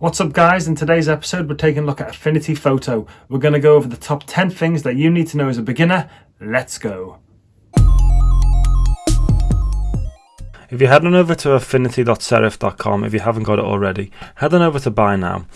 What's up guys, in today's episode we're taking a look at Affinity Photo. We're going to go over the top 10 things that you need to know as a beginner. Let's go. If you head on over to affinity.serif.com, if you haven't got it already, head on over to buy now.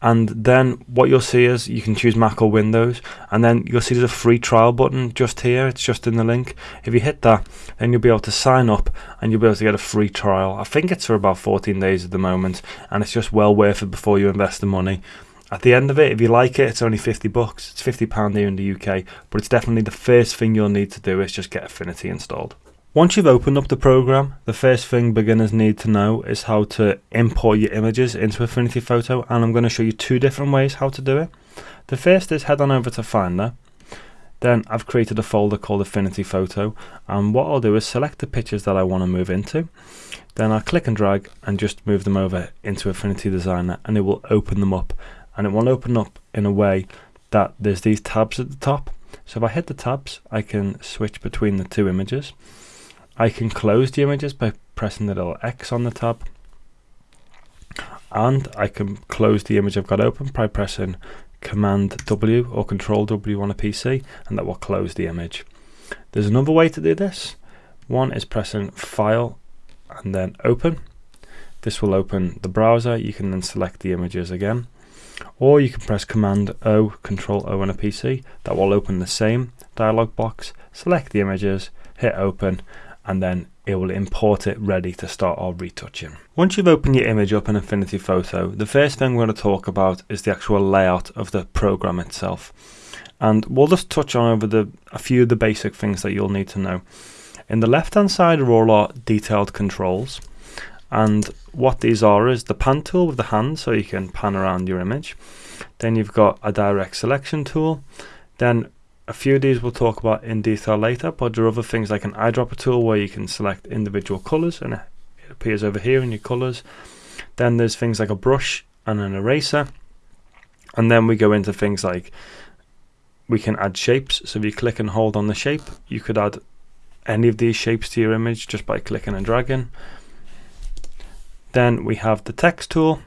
And then what you'll see is you can choose Mac or Windows. And then you'll see there's a free trial button just here. It's just in the link. If you hit that, then you'll be able to sign up and you'll be able to get a free trial. I think it's for about 14 days at the moment. And it's just well worth it before you invest the money. At the end of it, if you like it, it's only 50 bucks. It's 50 pound here in the UK, but it's definitely the first thing you'll need to do is just get Affinity installed. Once you've opened up the program, the first thing beginners need to know is how to import your images into Affinity Photo and I'm going to show you two different ways how to do it. The first is head on over to Finder. Then I've created a folder called Affinity Photo and what I'll do is select the pictures that I want to move into. Then I'll click and drag and just move them over into Affinity Designer and it will open them up and it will open up in a way that there's these tabs at the top. So if I hit the tabs I can switch between the two images. I can close the images by pressing the little X on the tab and I can close the image I've got open by pressing Command W or Control W on a PC and that will close the image. There's another way to do this. One is pressing File and then Open. This will open the browser. You can then select the images again. Or you can press Command O, Control O on a PC. That will open the same dialog box. Select the images, hit Open, and then it will import it ready to start our retouching. Once you've opened your image up in Affinity Photo, the first thing we're going to talk about is the actual layout of the program itself. And we'll just touch on over the a few of the basic things that you'll need to know. In the left hand side are all our detailed controls. And what these are is the pan tool with the hand so you can pan around your image. Then you've got a direct selection tool. Then a few of these we'll talk about in detail later, but there are other things like an eyedropper tool where you can select individual colors and it appears over here in your colors. Then there's things like a brush and an eraser. And then we go into things like we can add shapes. So if you click and hold on the shape, you could add any of these shapes to your image just by clicking and dragging. Then we have the text tool,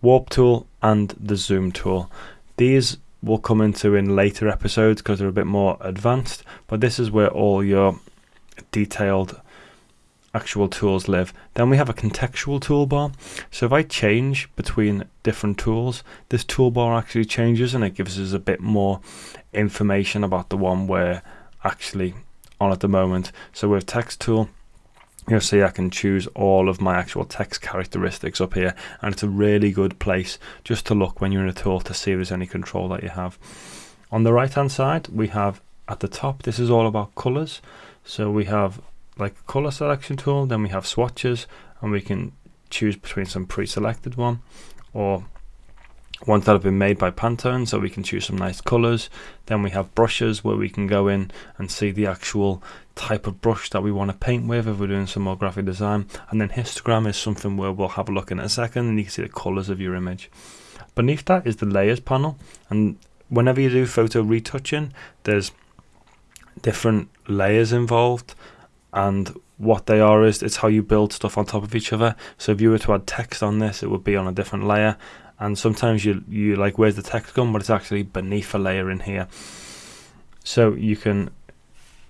warp tool, and the zoom tool. These will come into in later episodes because they're a bit more advanced but this is where all your detailed actual tools live. Then we have a contextual toolbar. So if I change between different tools this toolbar actually changes and it gives us a bit more information about the one we're actually on at the moment. So with text tool you'll see I can choose all of my actual text characteristics up here and it's a really good place just to look when you're in a tool to see if there's any control that you have. On the right hand side we have at the top this is all about colors so we have like color selection tool then we have swatches and we can choose between some pre-selected one or ones that have been made by Pantone so we can choose some nice colors then we have brushes where we can go in and see the actual type of brush that we want to paint with if we're doing some more graphic design. And then histogram is something where we'll have a look in a second and you can see the colors of your image. Beneath that is the layers panel and whenever you do photo retouching there's different layers involved and what they are is it's how you build stuff on top of each other. So if you were to add text on this it would be on a different layer and sometimes you you like where's the text gone? But it's actually beneath a layer in here. So you can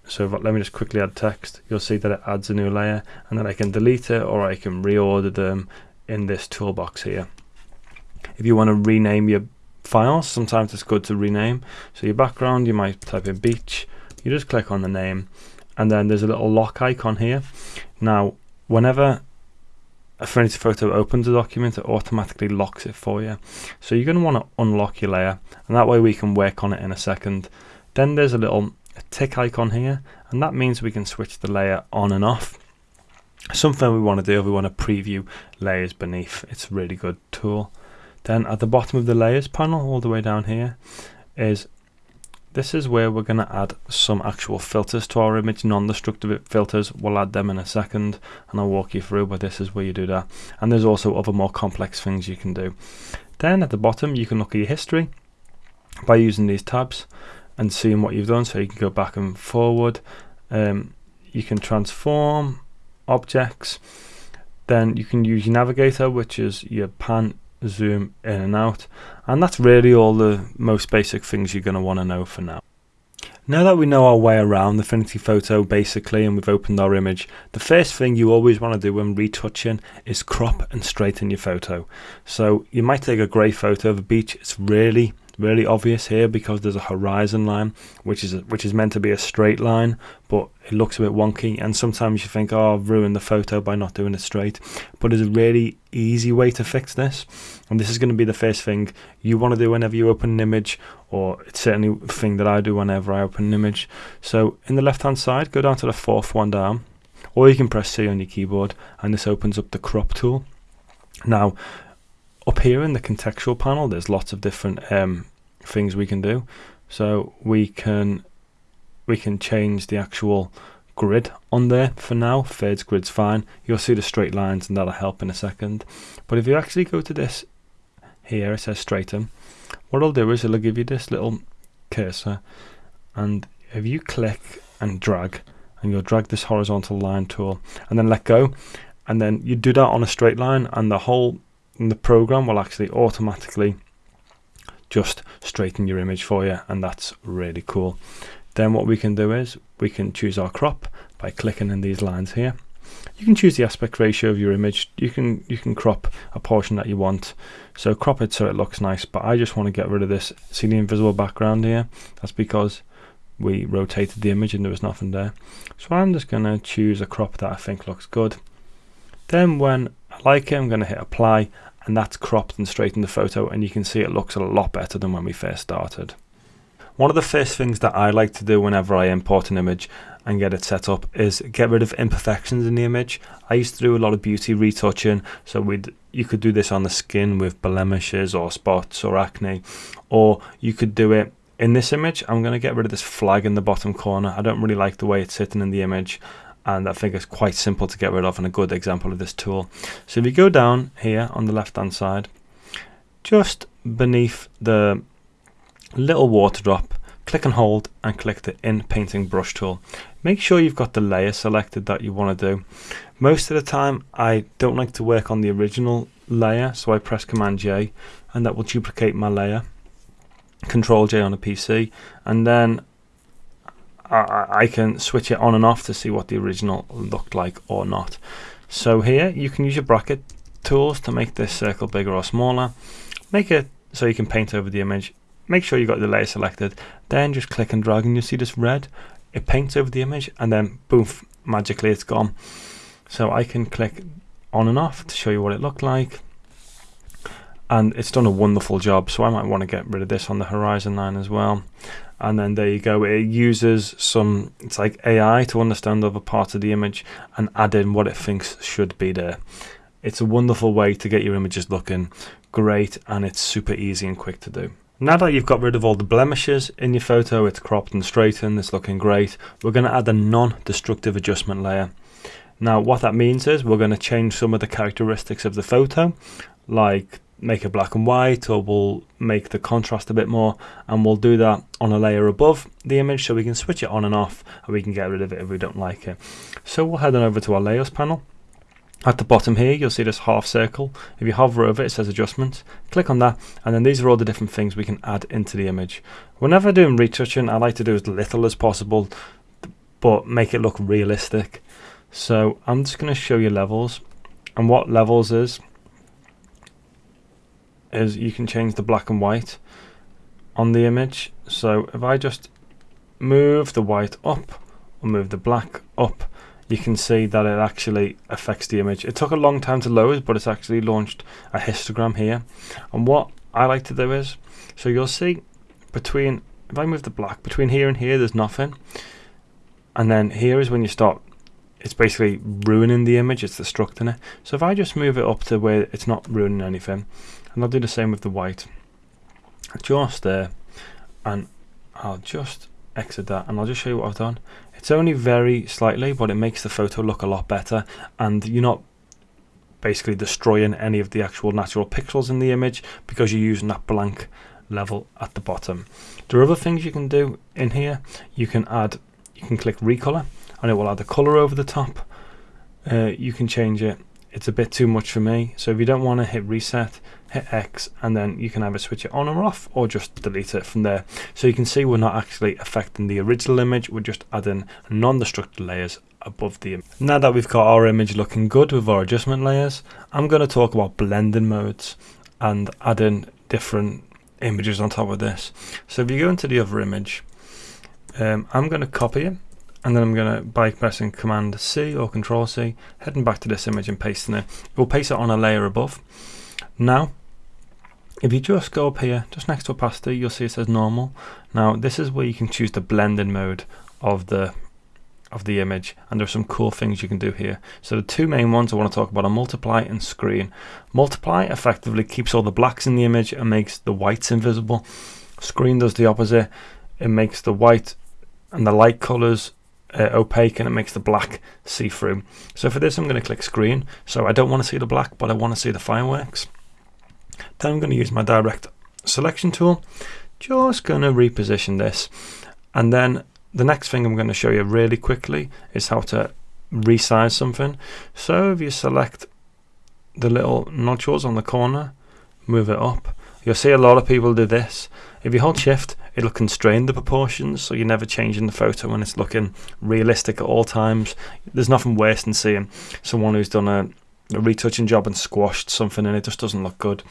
so let me just quickly add text. You'll see that it adds a new layer and then I can delete it or I can reorder them in this toolbox here. If you want to rename your files sometimes it's good to rename. So your background you might type in beach you just click on the name and then there's a little lock icon here. Now whenever Affinity Photo opens a document, it automatically locks it for you. So you're going to want to unlock your layer, and that way we can work on it in a second. Then there's a little tick icon here, and that means we can switch the layer on and off. Something we want to do if we want to preview layers beneath. It's a really good tool. Then at the bottom of the layers panel, all the way down here, is this is where we're going to add some actual filters to our image, non-destructive filters. We'll add them in a second and I'll walk you through, but this is where you do that. And there's also other more complex things you can do. Then at the bottom, you can look at your history by using these tabs and seeing what you've done. So you can go back and forward. Um, you can transform objects. Then you can use your navigator, which is your pan zoom in and out and that's really all the most basic things you're going to want to know for now. Now that we know our way around the Affinity Photo basically and we've opened our image, the first thing you always want to do when retouching is crop and straighten your photo. So you might take a grey photo of a beach, it's really really obvious here because there's a horizon line which is which is meant to be a straight line but it looks a bit wonky and sometimes you think oh I've ruined the photo by not doing it straight but there's a really easy way to fix this and this is going to be the first thing you want to do whenever you open an image or it's certainly a thing that I do whenever I open an image. So in the left hand side go down to the fourth one down or you can press C on your keyboard and this opens up the crop tool. Now up here in the contextual panel there's lots of different um, things we can do. So we can we can change the actual grid on there for now. Fades grid's fine. You'll see the straight lines and that'll help in a second. But if you actually go to this here it says straighten. What I'll do is it'll give you this little cursor. And if you click and drag and you'll drag this horizontal line tool and then let go and then you do that on a straight line and the whole the program will actually automatically just straighten your image for you and that's really cool. Then what we can do is we can choose our crop by clicking in these lines here. You can choose the aspect ratio of your image. You can you can crop a portion that you want. So crop it so it looks nice but I just want to get rid of this see the invisible background here. That's because we rotated the image and there was nothing there. So I'm just going to choose a crop that I think looks good. Then when I like it I'm going to hit apply and that's cropped and straightened the photo and you can see it looks a lot better than when we first started. One of the first things that I like to do whenever I import an image and get it set up is get rid of imperfections in the image. I used to do a lot of beauty retouching, so we'd you could do this on the skin with blemishes or spots or acne, or you could do it in this image. I'm going to get rid of this flag in the bottom corner. I don't really like the way it's sitting in the image and I think it's quite simple to get rid of and a good example of this tool. So if you go down here on the left hand side, just beneath the little water drop, click and hold and click the inpainting brush tool. Make sure you've got the layer selected that you want to do. Most of the time I don't like to work on the original layer so I press command J and that will duplicate my layer. Control J on a PC and then I, I can switch it on and off to see what the original looked like or not. So here you can use your bracket tools to make this circle bigger or smaller. Make it so you can paint over the image. Make sure you got the layer selected. Then just click and drag and you'll see this red. It paints over the image and then boom, magically it's gone. So I can click on and off to show you what it looked like. And it's done a wonderful job. So I might want to get rid of this on the horizon line as well and then there you go it uses some it's like AI to understand other parts of the image and add in what it thinks should be there. It's a wonderful way to get your images looking great and it's super easy and quick to do. Now that you've got rid of all the blemishes in your photo it's cropped and straightened it's looking great we're going to add a non-destructive adjustment layer. Now what that means is we're going to change some of the characteristics of the photo like make it black and white or we'll make the contrast a bit more and we'll do that on a layer above the image so we can switch it on and off and we can get rid of it if we don't like it. So we'll head on over to our layers panel. At the bottom here you'll see this half circle. If you hover over it, it says adjustments. Click on that and then these are all the different things we can add into the image. Whenever doing retouching I like to do as little as possible but make it look realistic. So I'm just going to show you levels and what levels is is you can change the black and white on the image. So if I just move the white up or move the black up, you can see that it actually affects the image. It took a long time to load, but it's actually launched a histogram here. And what I like to do is, so you'll see between, if I move the black, between here and here, there's nothing. And then here is when you start, it's basically ruining the image, it's destructing it. So if I just move it up to where it's not ruining anything, and I'll do the same with the white. Just there and I'll just exit that and I'll just show you what I've done. It's only very slightly but it makes the photo look a lot better and you're not basically destroying any of the actual natural pixels in the image because you're using that blank level at the bottom. There are other things you can do in here. You can add you can click recolor and it will add a color over the top. Uh, you can change it. It's a bit too much for me. So if you don't want to hit reset hit X, and then you can either switch it on or off, or just delete it from there. So you can see we're not actually affecting the original image, we're just adding non-destructive layers above the image. Now that we've got our image looking good with our adjustment layers, I'm going to talk about blending modes and adding different images on top of this. So if you go into the other image, um, I'm going to copy it and then I'm going to by pressing Command C or Control C, heading back to this image and pasting it. We'll paste it on a layer above. Now, if you just go up here, just next to opacity, you'll see it says normal. Now, this is where you can choose the blending mode of the of the image and there's some cool things you can do here. So the two main ones I want to talk about are multiply and screen. Multiply effectively keeps all the blacks in the image and makes the whites invisible. Screen does the opposite. It makes the white and the light colors uh, opaque and it makes the black see-through. So for this I'm going to click screen. So I don't want to see the black but I want to see the fireworks. Then I'm going to use my direct selection tool. Just going to reposition this and then the next thing I'm going to show you really quickly is how to resize something. So if you select the little nodules on the corner, move it up. You'll see a lot of people do this. If you hold shift, it'll constrain the proportions, so you're never changing the photo when it's looking realistic at all times. There's nothing worse than seeing someone who's done a, a retouching job and squashed something and it just doesn't look good.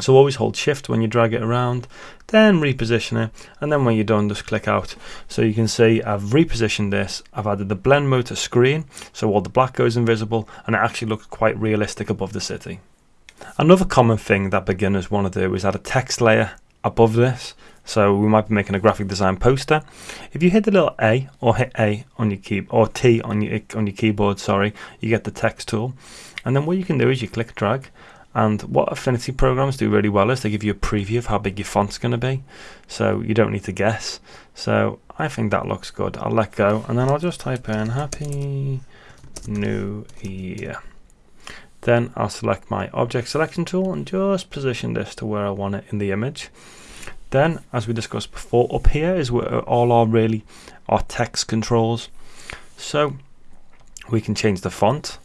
So always hold shift when you drag it around, then reposition it, and then when you're done, just click out. So you can see I've repositioned this, I've added the blend mode to screen, so all the black goes invisible, and it actually looks quite realistic above the city. Another common thing that beginners want to do is add a text layer above this. So we might be making a graphic design poster. If you hit the little A or hit A on your key or T on your on your keyboard, sorry, you get the text tool. And then what you can do is you click drag and what Affinity programs do really well is they give you a preview of how big your font's going to be. So you don't need to guess. So I think that looks good. I'll let go and then I'll just type in Happy New Year. Then I'll select my object selection tool and just position this to where I want it in the image. Then, as we discussed before, up here is where all our really our text controls. So we can change the font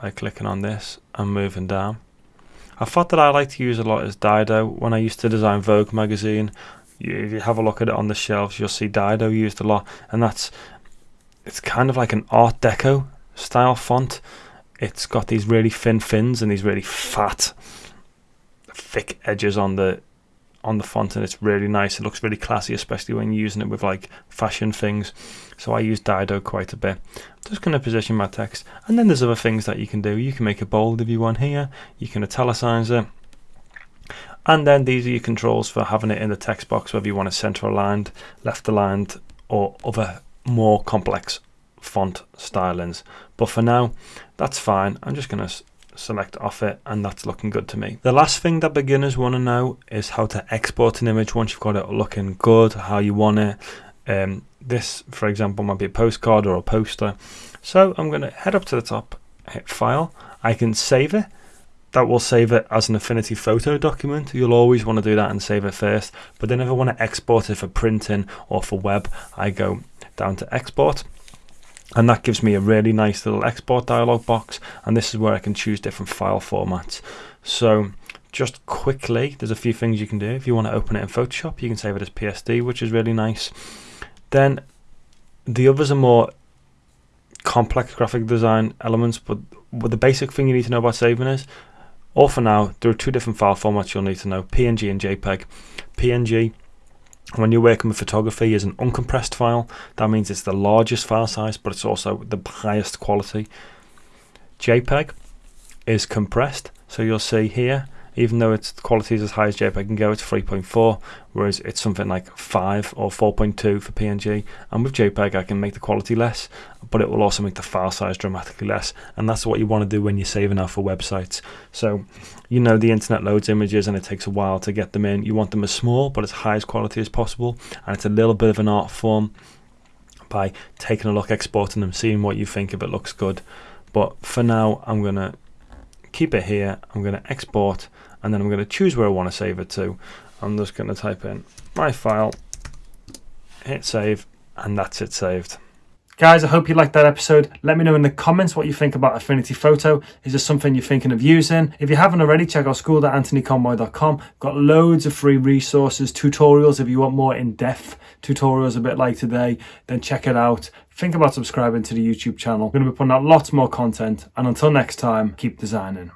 by clicking on this and moving down. A font that I like to use a lot is Dido. When I used to design Vogue magazine, you, if you have a look at it on the shelves, you'll see Dido used a lot, and that's it's kind of like an Art Deco style font. It's got these really thin fins and these really fat, thick edges on the on the font and it's really nice. It looks really classy, especially when you're using it with like fashion things. So I use Dido quite a bit. I'm just going to position my text. And then there's other things that you can do. You can make it bold if you want here. You can italicize it. And then these are your controls for having it in the text box, whether you want it center aligned, left aligned, or other more complex font stylings. But for now, that's fine. I'm just going to select off it and that's looking good to me. The last thing that beginners want to know is how to export an image once you've got it looking good, how you want it. Um, this, for example, might be a postcard or a poster. So I'm going to head up to the top, hit File. I can save it. That will save it as an Affinity photo document. You'll always want to do that and save it first. But then if I want to export it for printing or for web, I go down to Export and that gives me a really nice little export dialog box and this is where I can choose different file formats. So just quickly there's a few things you can do. If you want to open it in Photoshop you can save it as PSD which is really nice. Then the others are more complex graphic design elements but the basic thing you need to know about saving is or for now there are two different file formats you'll need to know PNG and JPEG PNG when you're working with photography is an uncompressed file. That means it's the largest file size, but it's also the highest quality. JPEG is compressed. So you'll see here even though its quality is as high as JPEG can go, it's 3.4, whereas it's something like 5 or 4.2 for PNG. And with JPEG, I can make the quality less, but it will also make the file size dramatically less. And that's what you want to do when you're saving out for websites. So, you know, the internet loads images and it takes a while to get them in. You want them as small, but as high as quality as possible. And it's a little bit of an art form by taking a look, exporting them, seeing what you think if it looks good. But for now, I'm going to keep it here. I'm going to export and then I'm going to choose where I want to save it to. I'm just going to type in my file, hit save, and that's it saved. Guys, I hope you liked that episode. Let me know in the comments what you think about Affinity Photo. Is this something you're thinking of using? If you haven't already, check out school.anthonyconboy.com. Got loads of free resources, tutorials if you want more in-depth tutorials a bit like today, then check it out. Think about subscribing to the YouTube channel. I'm going to be putting out lots more content. And until next time, keep designing.